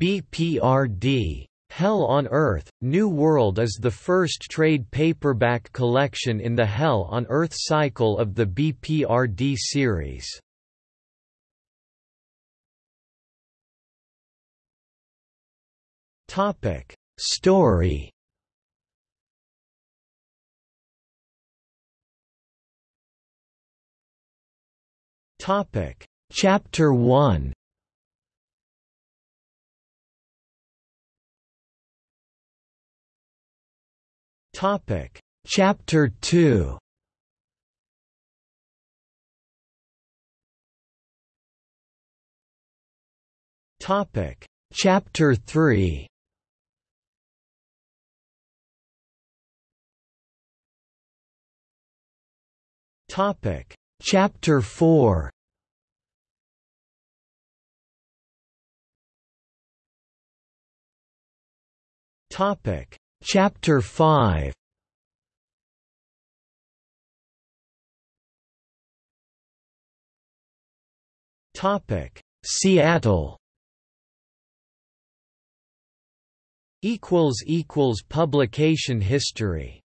BPRD. Hell on Earth, New World is the first trade paperback collection in the Hell on Earth cycle of the BPRD series. Topic: Story Topic: Chapter 1 Topic. Chapter 2 Topic. Chapter 3 Topic. Chapter 4 Topic Chapter 5 Topic. Seattle. Equals equals publication history